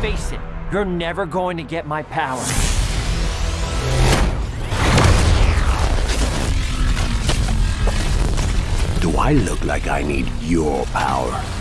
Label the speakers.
Speaker 1: Face it, you're never going to get my power.
Speaker 2: Do I look like I need your power?